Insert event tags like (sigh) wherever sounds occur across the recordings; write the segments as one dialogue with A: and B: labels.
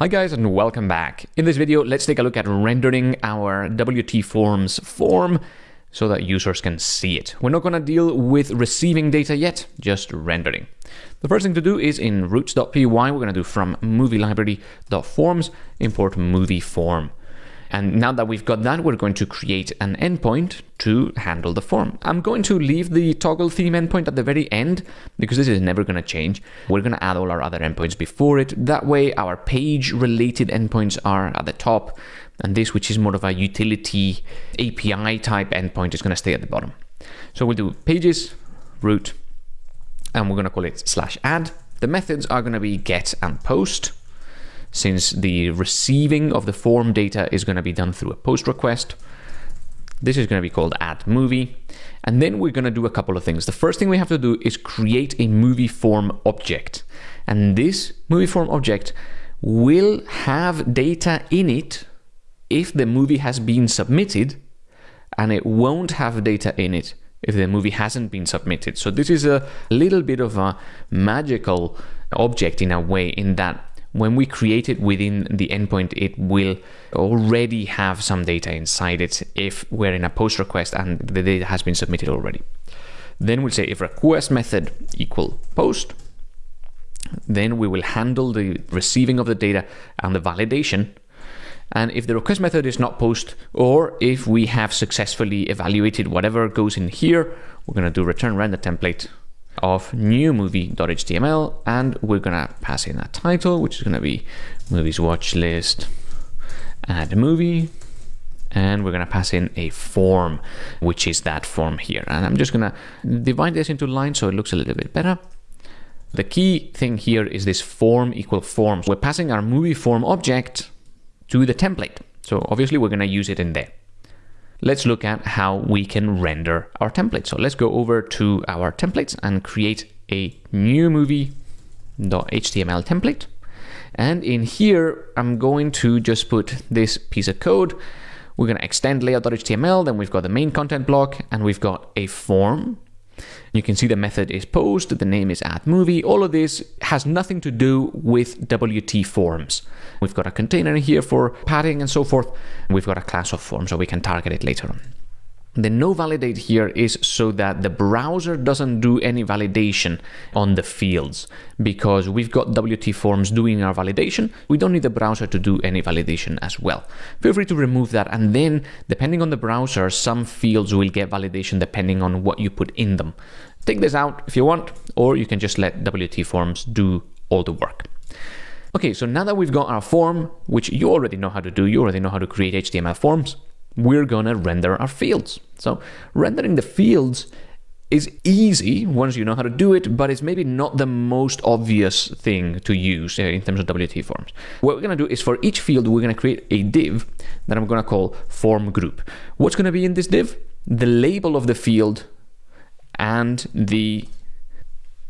A: Hi guys and welcome back. In this video, let's take a look at rendering our WT Forms form so that users can see it. We're not going to deal with receiving data yet, just rendering. The first thing to do is in routes.py, we're going to do from movie library.forms import movie form. And now that we've got that, we're going to create an endpoint to handle the form. I'm going to leave the toggle theme endpoint at the very end because this is never going to change. We're going to add all our other endpoints before it. That way our page related endpoints are at the top and this, which is more of a utility API type endpoint is going to stay at the bottom. So we'll do pages, route and we're going to call it slash add. The methods are going to be get and post since the receiving of the form data is going to be done through a post request. This is going to be called add movie. And then we're going to do a couple of things. The first thing we have to do is create a movie form object. And this movie form object will have data in it if the movie has been submitted, and it won't have data in it if the movie hasn't been submitted. So this is a little bit of a magical object in a way in that when we create it within the endpoint, it will already have some data inside it if we're in a post request and the data has been submitted already. Then we'll say if request method equal post, then we will handle the receiving of the data and the validation. And if the request method is not post, or if we have successfully evaluated whatever goes in here, we're going to do return render template of new movie.html and we're gonna pass in a title which is gonna be movies watch list add movie and we're gonna pass in a form which is that form here. And I'm just gonna divide this into lines so it looks a little bit better. The key thing here is this form equal forms. We're passing our movie form object to the template. So obviously we're gonna use it in there let's look at how we can render our template. So let's go over to our templates and create a new movie.html template. And in here, I'm going to just put this piece of code. We're going to extend layout.html, then we've got the main content block, and we've got a form you can see the method is post, the name is add movie. All of this has nothing to do with WT forms. We've got a container here for padding and so forth. We've got a class of form so we can target it later on. The no validate here is so that the browser doesn't do any validation on the fields because we've got WT forms doing our validation. We don't need the browser to do any validation as well. Feel free to remove that and then depending on the browser, some fields will get validation depending on what you put in them. Take this out if you want, or you can just let WT forms do all the work. Okay, so now that we've got our form, which you already know how to do, you already know how to create HTML forms, we're going to render our fields. So rendering the fields is easy once you know how to do it, but it's maybe not the most obvious thing to use uh, in terms of WT forms. What we're going to do is for each field, we're going to create a div that I'm going to call form group. What's going to be in this div? The label of the field and the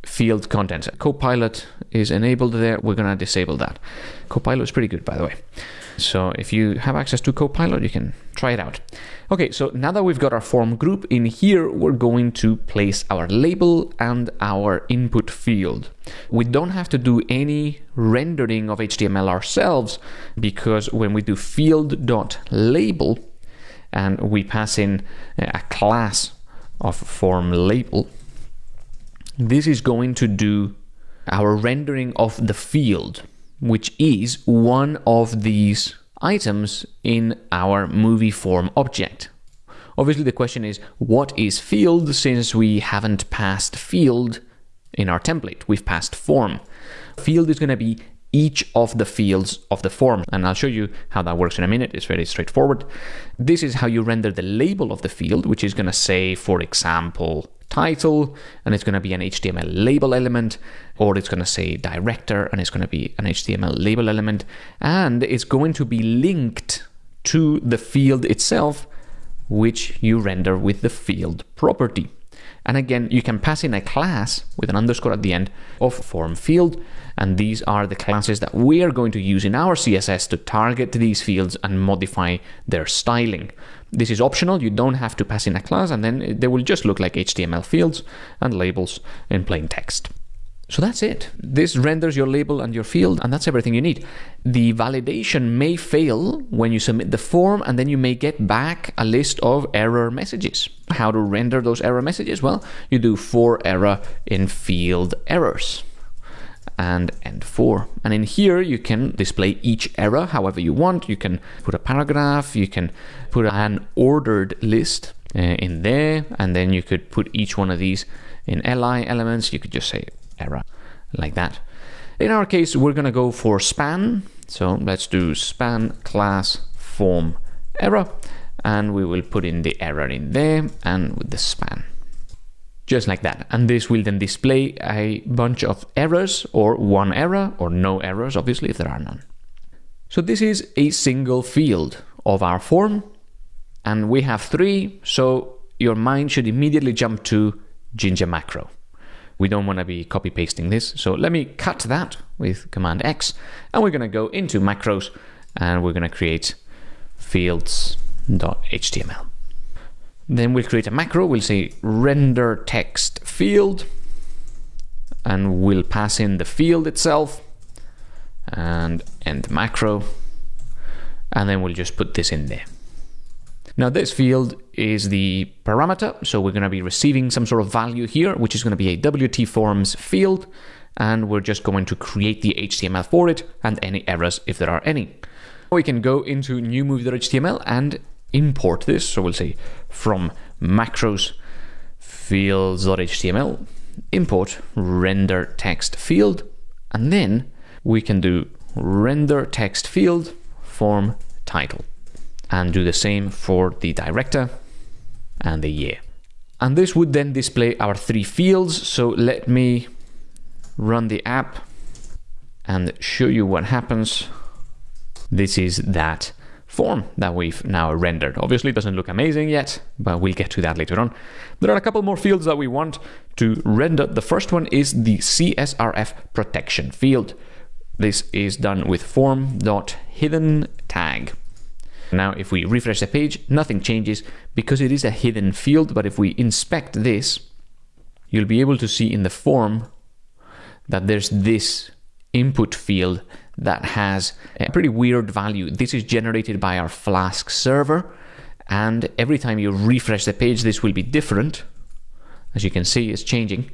A: field content. Copilot is enabled there. We're going to disable that. Copilot is pretty good, by the way. So if you have access to Copilot, you can try it out. Okay, so now that we've got our form group in here, we're going to place our label and our input field. We don't have to do any rendering of HTML ourselves because when we do field.label and we pass in a class of form label, this is going to do our rendering of the field which is one of these items in our movie form object. Obviously, the question is, what is field since we haven't passed field in our template? We've passed form. Field is going to be each of the fields of the form. And I'll show you how that works in a minute. It's very straightforward. This is how you render the label of the field, which is going to say, for example, title, and it's going to be an HTML label element, or it's going to say director, and it's going to be an HTML label element, and it's going to be linked to the field itself, which you render with the field property. And again, you can pass in a class with an underscore at the end of form field. And these are the classes that we are going to use in our CSS to target these fields and modify their styling. This is optional. You don't have to pass in a class and then they will just look like HTML fields and labels in plain text. So that's it. This renders your label and your field, and that's everything you need. The validation may fail when you submit the form, and then you may get back a list of error messages. How to render those error messages? Well, you do for error in field errors and end for. And in here, you can display each error however you want. You can put a paragraph, you can put an ordered list uh, in there, and then you could put each one of these in li elements. You could just say error like that. In our case, we're going to go for span. So let's do span class form error and we will put in the error in there and with the span. Just like that. And this will then display a bunch of errors or one error or no errors, obviously, if there are none. So this is a single field of our form and we have three. So your mind should immediately jump to Jinja macro. We don't want to be copy pasting this. So let me cut that with Command X and we're going to go into macros and we're going to create fields.html. Then we'll create a macro. We'll say render text field and we'll pass in the field itself and end macro and then we'll just put this in there. Now this field is the parameter, so we're going to be receiving some sort of value here, which is going to be a WT forms field, and we're just going to create the HTML for it and any errors if there are any. We can go into new movie.html and import this, so we'll say from macros fields.html import render text field, and then we can do render text field form title and do the same for the director and the year. And this would then display our three fields. So let me run the app and show you what happens. This is that form that we've now rendered. Obviously it doesn't look amazing yet, but we'll get to that later on. There are a couple more fields that we want to render. The first one is the CSRF protection field. This is done with form.hidden tag. Now, if we refresh the page, nothing changes because it is a hidden field. But if we inspect this, you'll be able to see in the form that there's this input field that has a pretty weird value. This is generated by our Flask server. And every time you refresh the page, this will be different. As you can see, it's changing.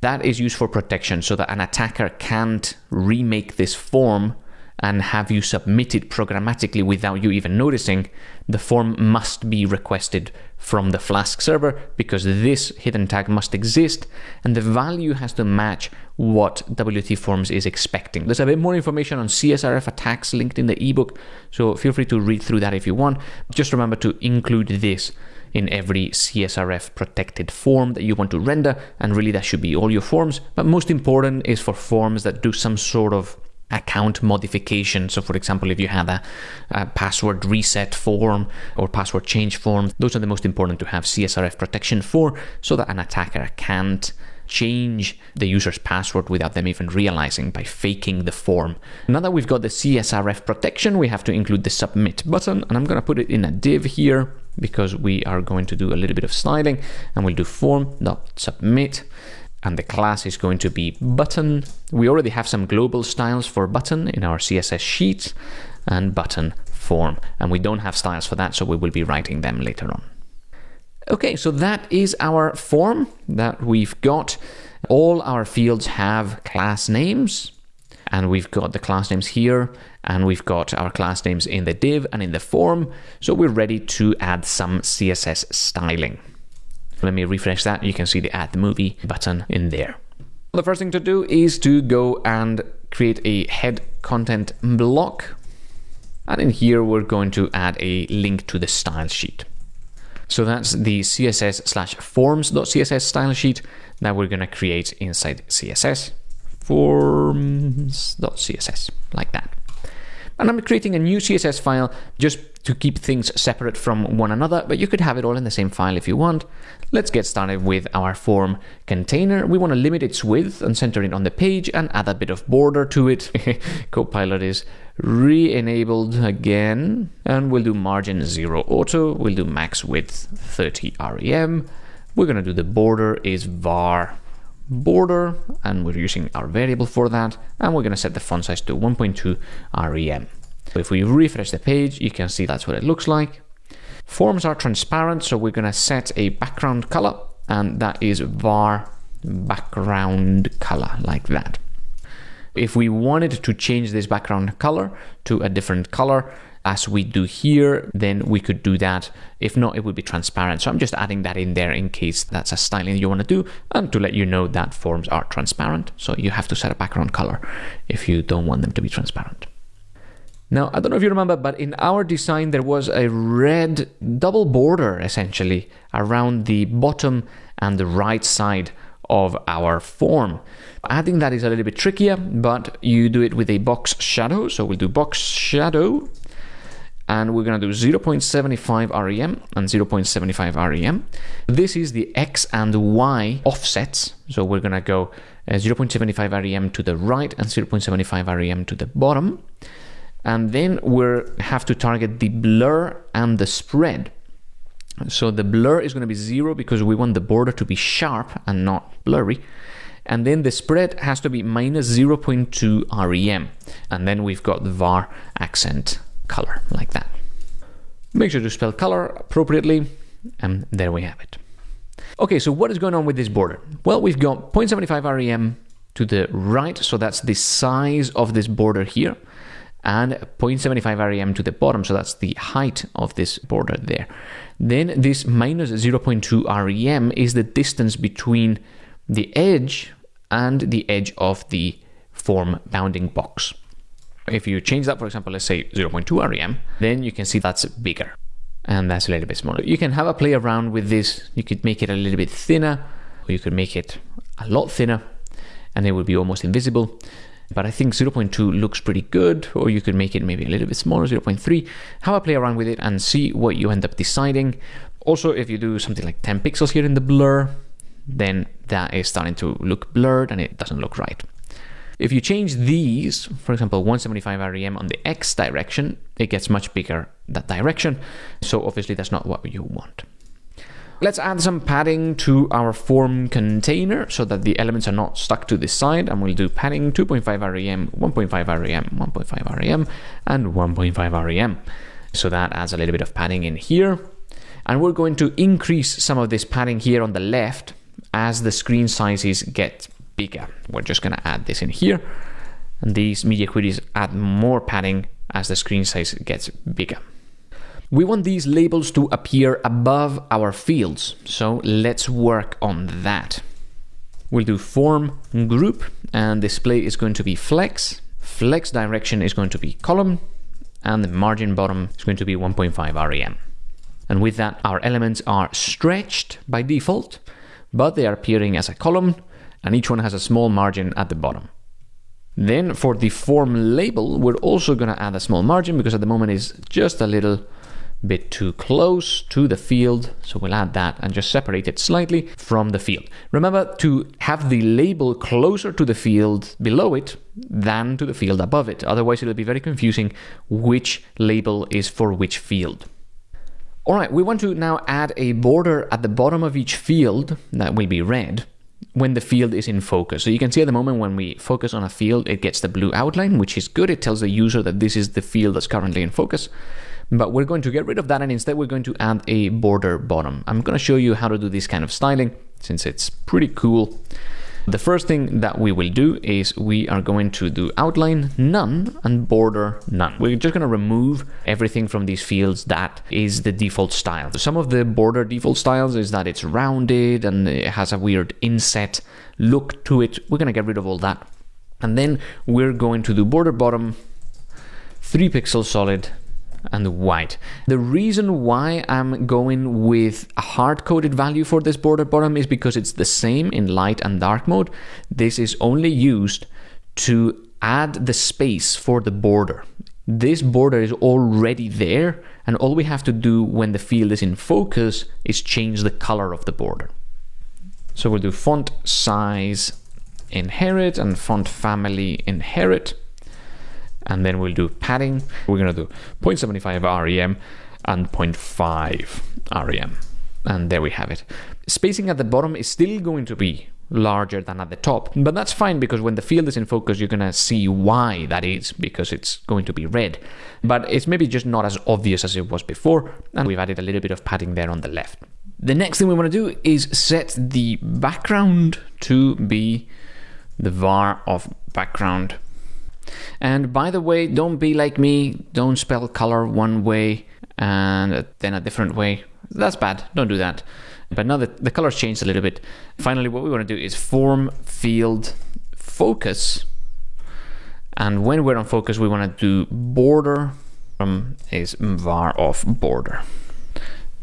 A: That is used for protection so that an attacker can't remake this form and have you submitted programmatically without you even noticing, the form must be requested from the Flask server because this hidden tag must exist and the value has to match what WT Forms is expecting. There's a bit more information on CSRF attacks linked in the ebook, so feel free to read through that if you want. Just remember to include this in every CSRF protected form that you want to render, and really that should be all your forms. But most important is for forms that do some sort of account modification. So, for example, if you have a, a, password reset form or password change form, those are the most important to have CSRF protection for so that an attacker can't change the user's password without them even realizing by faking the form. Now that we've got the CSRF protection, we have to include the submit button and I'm going to put it in a div here because we are going to do a little bit of styling and we'll do form.submit and the class is going to be button. We already have some global styles for button in our CSS sheet and button form, and we don't have styles for that, so we will be writing them later on. Okay, so that is our form that we've got. All our fields have class names, and we've got the class names here, and we've got our class names in the div and in the form, so we're ready to add some CSS styling. Let me refresh that. You can see the add the movie button in there. The first thing to do is to go and create a head content block. And in here, we're going to add a link to the style sheet. So that's the CSS slash forms.css style sheet that we're going to create inside CSS forms.css like that. And I'm creating a new CSS file just to keep things separate from one another, but you could have it all in the same file if you want. Let's get started with our form container. We want to limit its width and center it on the page and add a bit of border to it. (laughs) Copilot is re-enabled again, and we'll do margin 0 auto. We'll do max width 30 rem. We're going to do the border is var border and we're using our variable for that and we're going to set the font size to 1.2 rem. So if we refresh the page you can see that's what it looks like. Forms are transparent so we're going to set a background color and that is var background color like that. If we wanted to change this background color to a different color, as we do here, then we could do that. If not, it would be transparent. So I'm just adding that in there in case that's a styling you want to do and to let you know that forms are transparent. So you have to set a background color if you don't want them to be transparent. Now, I don't know if you remember, but in our design, there was a red double border essentially around the bottom and the right side of our form. Adding that is a little bit trickier, but you do it with a box shadow. So we'll do box shadow and we're going to do 0.75 rem and 0.75 rem. This is the x and y offsets. So we're going to go uh, 0.75 rem to the right and 0.75 rem to the bottom. And then we have to target the blur and the spread. So the blur is going to be zero because we want the border to be sharp and not blurry. And then the spread has to be minus 0.2 rem. And then we've got the var accent color like that. Make sure to spell color appropriately, and there we have it. Okay, so what is going on with this border? Well, we've got 0.75 rem to the right, so that's the size of this border here, and 0.75 rem to the bottom, so that's the height of this border there. Then this minus 0.2 rem is the distance between the edge and the edge of the form bounding box. If you change that, for example, let's say 0.2 rem, then you can see that's bigger and that's a little bit smaller. You can have a play around with this. You could make it a little bit thinner or you could make it a lot thinner and it would be almost invisible. But I think 0.2 looks pretty good, or you could make it maybe a little bit smaller, 0.3. Have a play around with it and see what you end up deciding. Also, if you do something like 10 pixels here in the blur, then that is starting to look blurred and it doesn't look right. If you change these, for example, 175 rem on the x direction, it gets much bigger that direction. So obviously that's not what you want. Let's add some padding to our form container so that the elements are not stuck to this side. And we'll do padding 2.5 rem, 1.5 rem, 1.5 rem, and 1.5 rem. So that adds a little bit of padding in here. And we're going to increase some of this padding here on the left as the screen sizes get bigger. We're just going to add this in here. And these media queries add more padding as the screen size gets bigger. We want these labels to appear above our fields, so let's work on that. We'll do form group and display is going to be flex. Flex direction is going to be column and the margin bottom is going to be 1.5 rem. And with that, our elements are stretched by default, but they are appearing as a column and each one has a small margin at the bottom. Then for the form label, we're also going to add a small margin because at the moment is just a little bit too close to the field. So we'll add that and just separate it slightly from the field. Remember to have the label closer to the field below it than to the field above it. Otherwise it'll be very confusing which label is for which field. All right, we want to now add a border at the bottom of each field that will be red when the field is in focus. So you can see at the moment when we focus on a field, it gets the blue outline, which is good. It tells the user that this is the field that's currently in focus. But we're going to get rid of that and instead we're going to add a border bottom. I'm going to show you how to do this kind of styling since it's pretty cool. The first thing that we will do is we are going to do outline none and border none. We're just going to remove everything from these fields that is the default style. Some of the border default styles is that it's rounded and it has a weird inset look to it. We're going to get rid of all that. And then we're going to do border bottom 3 pixels solid and white. The reason why I'm going with a hard-coded value for this border bottom is because it's the same in light and dark mode. This is only used to add the space for the border. This border is already there and all we have to do when the field is in focus is change the color of the border. So we'll do font size inherit and font family inherit and then we'll do padding. We're going to do 0.75 rem and 0.5 rem. And there we have it. Spacing at the bottom is still going to be larger than at the top. But that's fine because when the field is in focus, you're going to see why that is because it's going to be red. But it's maybe just not as obvious as it was before. And we've added a little bit of padding there on the left. The next thing we want to do is set the background to be the var of background. And by the way, don't be like me. Don't spell color one way and then a different way. That's bad. Don't do that. But now that the colors changed a little bit, finally what we want to do is form field focus. And when we're on focus, we want to do border from is var of border.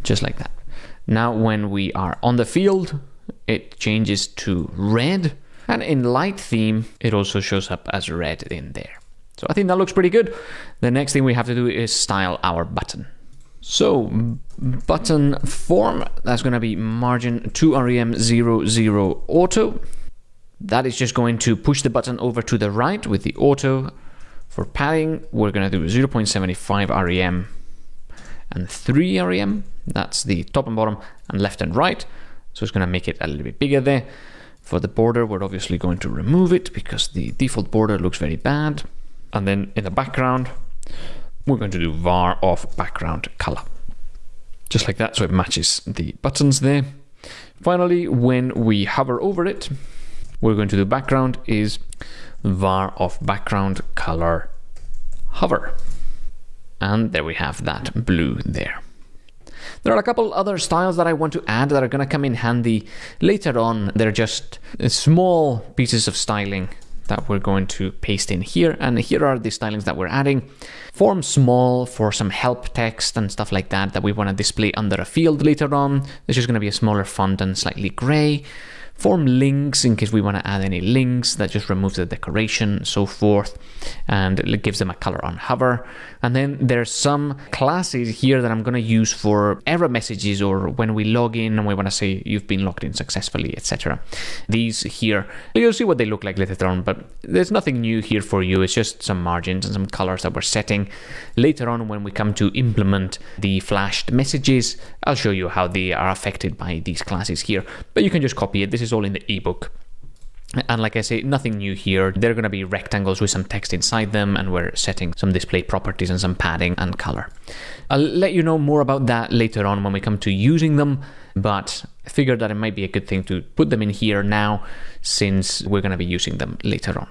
A: Just like that. Now when we are on the field, it changes to red. And in light theme, it also shows up as red in there. So I think that looks pretty good. The next thing we have to do is style our button. So button form, that's going to be margin 2rem00 auto. That is just going to push the button over to the right with the auto. For padding, we're going to do 0.75 rem and 3 rem. That's the top and bottom and left and right. So it's going to make it a little bit bigger there. For the border, we're obviously going to remove it because the default border looks very bad. And then in the background, we're going to do var of background color. Just like that, so it matches the buttons there. Finally, when we hover over it, we're going to do background is var of background color hover. And there we have that blue there. There are a couple other styles that I want to add that are going to come in handy later on. They're just uh, small pieces of styling that we're going to paste in here. And here are the stylings that we're adding. Form small for some help text and stuff like that that we want to display under a field later on. This is going to be a smaller font and slightly gray form links in case we want to add any links that just removes the decoration and so forth and it gives them a color on hover. And then there's some classes here that I'm going to use for error messages or when we log in and we want to say you've been logged in successfully etc these here you'll see what they look like later on but there's nothing new here for you. It's just some margins and some colors that we're setting. Later on when we come to implement the flashed messages I'll show you how they are affected by these classes here but you can just copy it. This is is all in the ebook. And like I say, nothing new here. They're going to be rectangles with some text inside them, and we're setting some display properties and some padding and color. I'll let you know more about that later on when we come to using them, but I figured that it might be a good thing to put them in here now since we're going to be using them later on.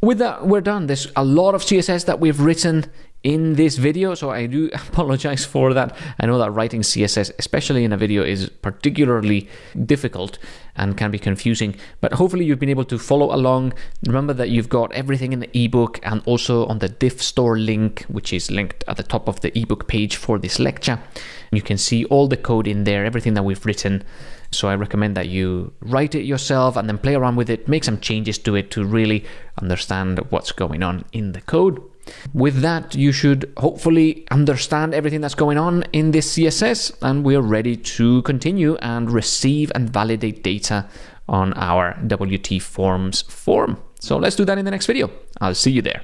A: With that, we're done. There's a lot of CSS that we've written in this video, so I do (laughs) apologize for that. I know that writing CSS, especially in a video, is particularly difficult and can be confusing, but hopefully you've been able to follow along. Remember that you've got everything in the ebook and also on the diff store link, which is linked at the top of the ebook page for this lecture. You can see all the code in there, everything that we've written. So I recommend that you write it yourself and then play around with it, make some changes to it to really understand what's going on in the code. With that, you should hopefully understand everything that's going on in this CSS, and we're ready to continue and receive and validate data on our WT Forms form. So let's do that in the next video. I'll see you there.